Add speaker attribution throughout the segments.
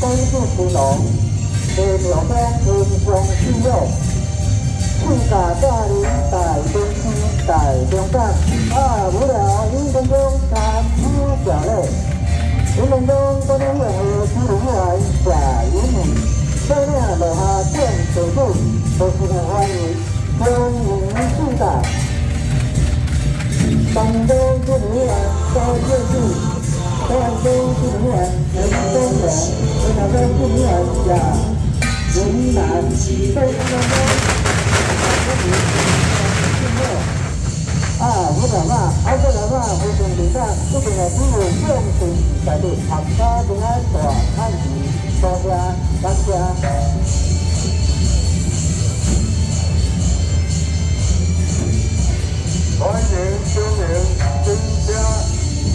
Speaker 1: Tây phương của nó Về biểu mang đường quang sư nhau Sư cả ta đến tại bên sư tại đường càng À bố đà những con đông ta chưa trả lệ Những con đông có những người hề chưa đúng lại trả ý mình Đây là lời hà tiền tới đủ Tôi xin hẹn hoan ý Tôi những sư cả Bằng đôi chuyện nghĩa Tôi chưa gì tôi ăn cơm tôi cũng hẹn em tôi hẹn tôi nhà tôi cũng hẹn dạ cũng là tôi là à với cả mà anh với cả mà với cùng chúng ta lúc này cũng ngồi riêng cùng tại vì học ta cũng ăn tòa ăn gì tòa ra bán ra
Speaker 2: Morning, sir.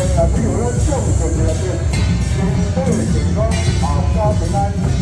Speaker 2: 哎，咱们有了这种准备了，对是你们都有这个，包括本。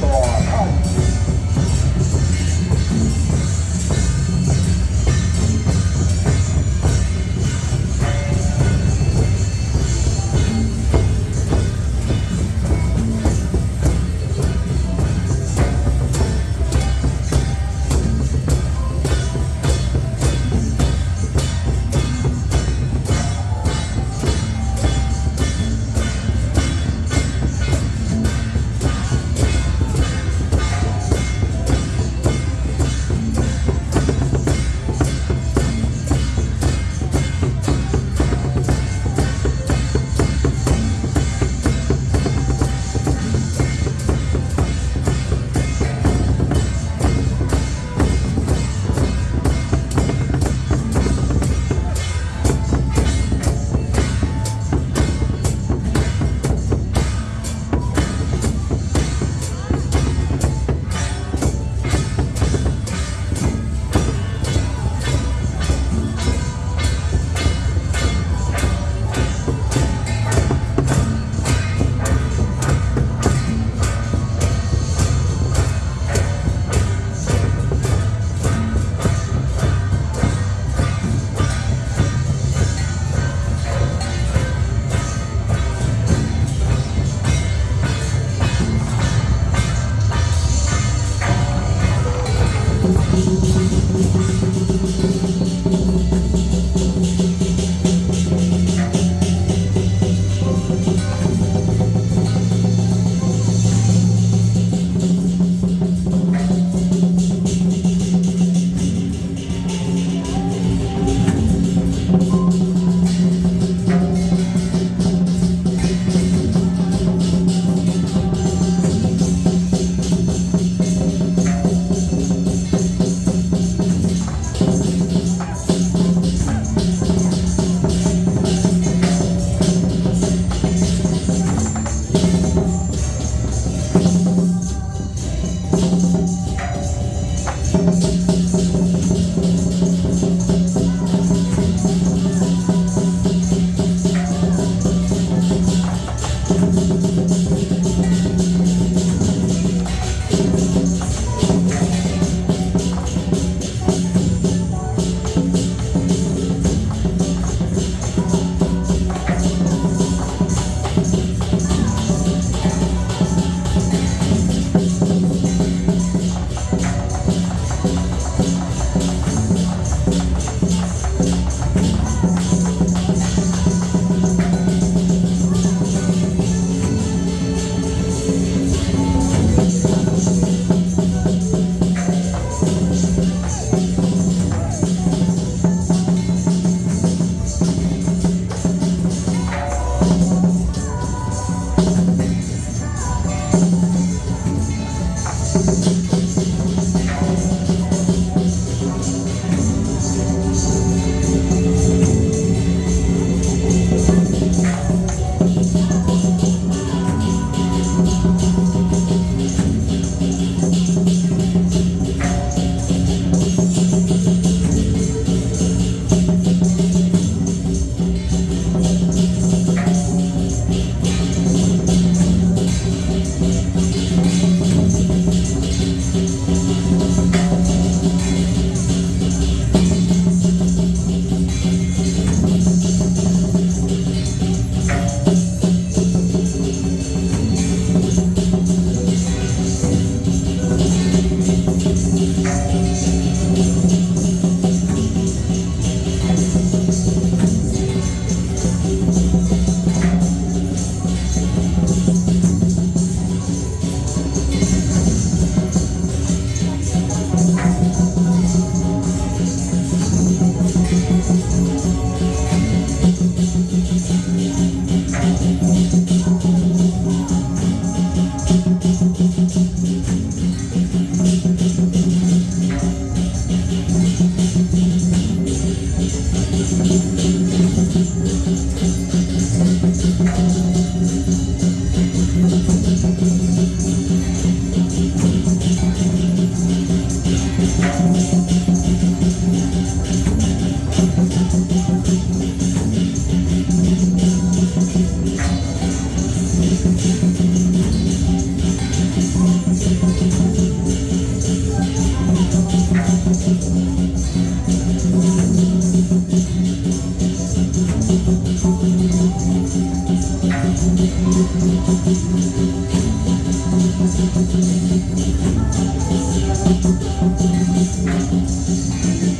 Speaker 2: I'm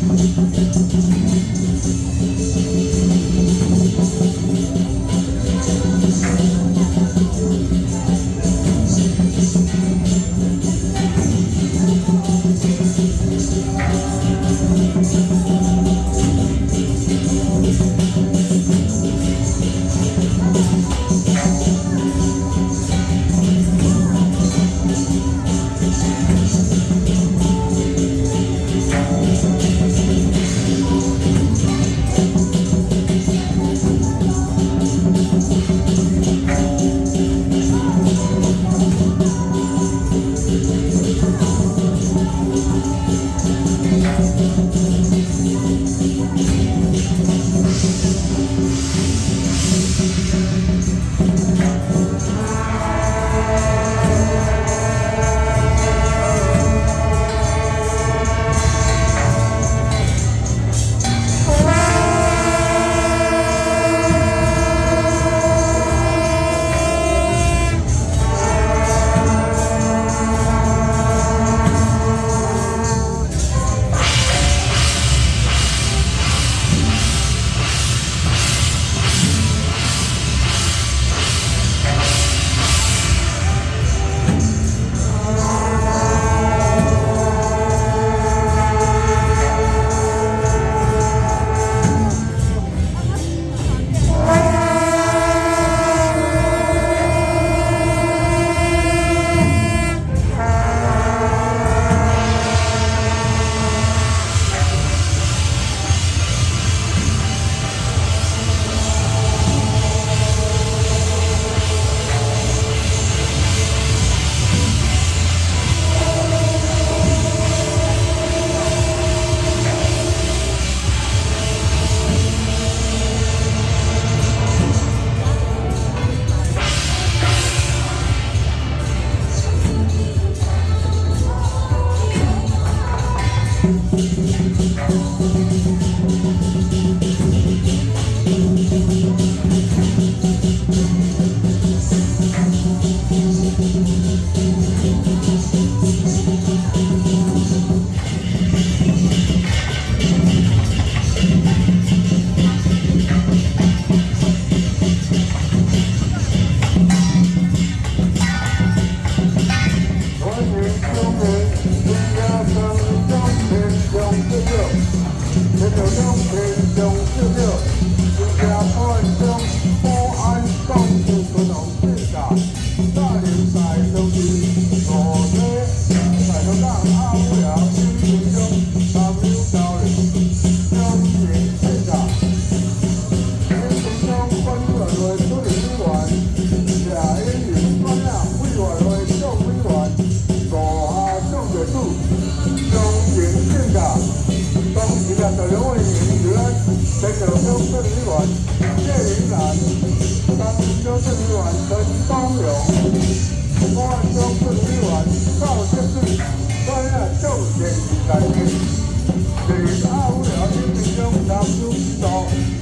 Speaker 2: gonna go get some more.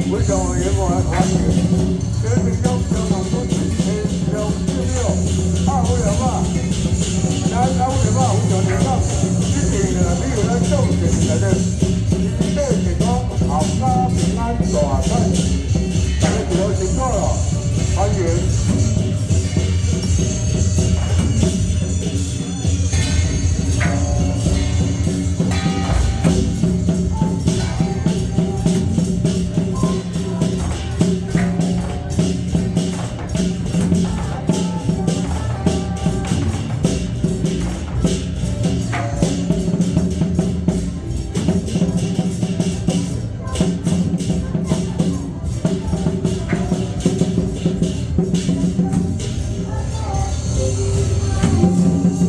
Speaker 2: We're going, in Good to go.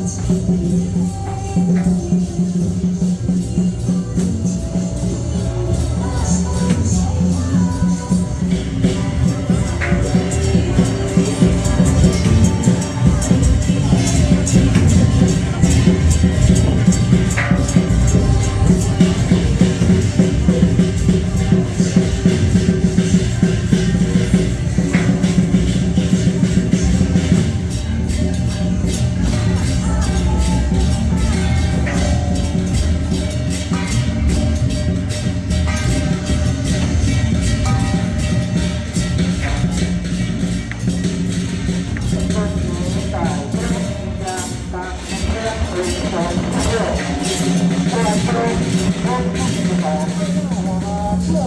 Speaker 2: Thank you.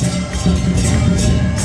Speaker 1: フフフフ。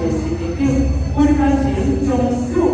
Speaker 3: Xin kính kính, vui ca, xin chúc chú.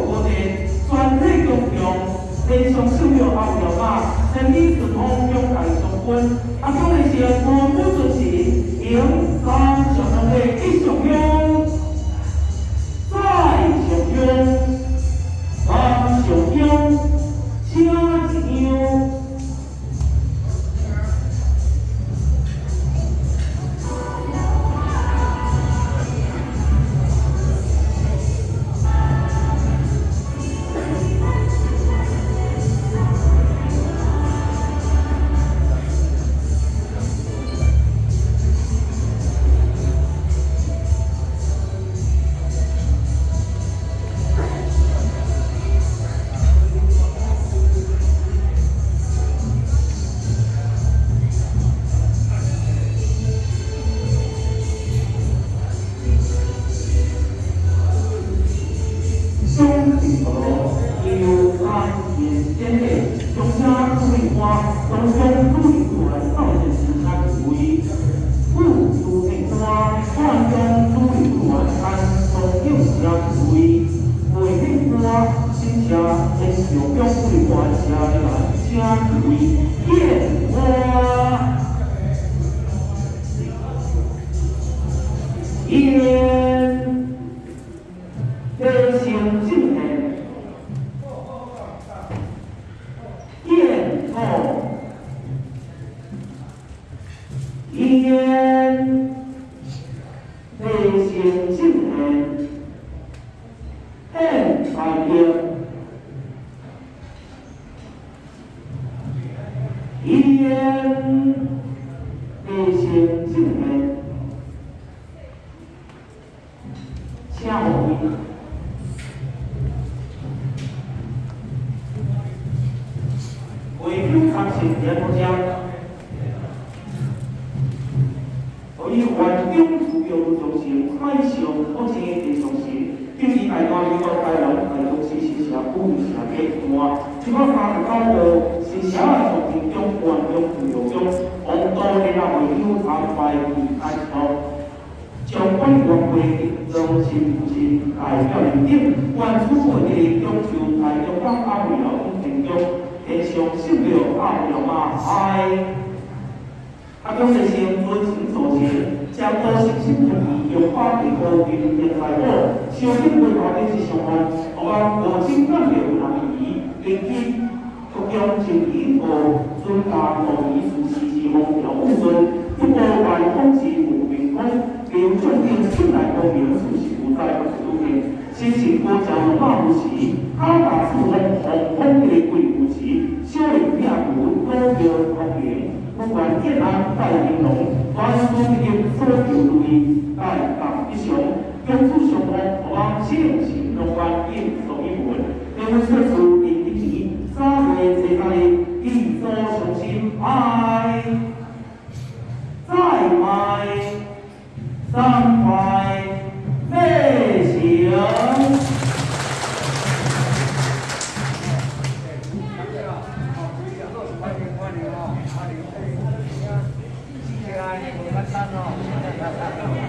Speaker 3: CHN and I here 会上受着暗用啊，爱。啊，叫先生尊情做，将多新心注意，用花地铺平平的。财宝，烧金银的。是上，我讲无心干的。有难易，根据各种情形和尊家道义事事事方有误会，中国万方是无明空，要注意出来方面事事不在不如。是情过下有法无时，他把四方红风的鬼无时，小人也无高调欢迎，不管一人在玲珑，全村人所求如意，但当一雄，根据上方互我性情乐观，应受一份，因为说出你的意，三月十三日，一座雄心爱，再拜，三块，拜。の。